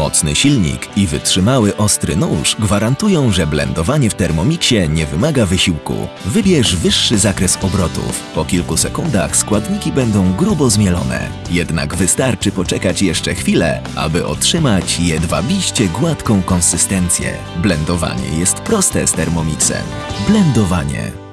Mocny silnik i wytrzymały ostry nóż gwarantują, że blendowanie w Thermomixie nie wymaga wysiłku. Wybierz wyższy zakres obrotów. Po kilku sekundach składniki będą grubo zmielone. Jednak wystarczy poczekać jeszcze chwilę, aby otrzymać jedwabiście gładką konsystencję. Blendowanie jest proste z Thermomixem. Blendowanie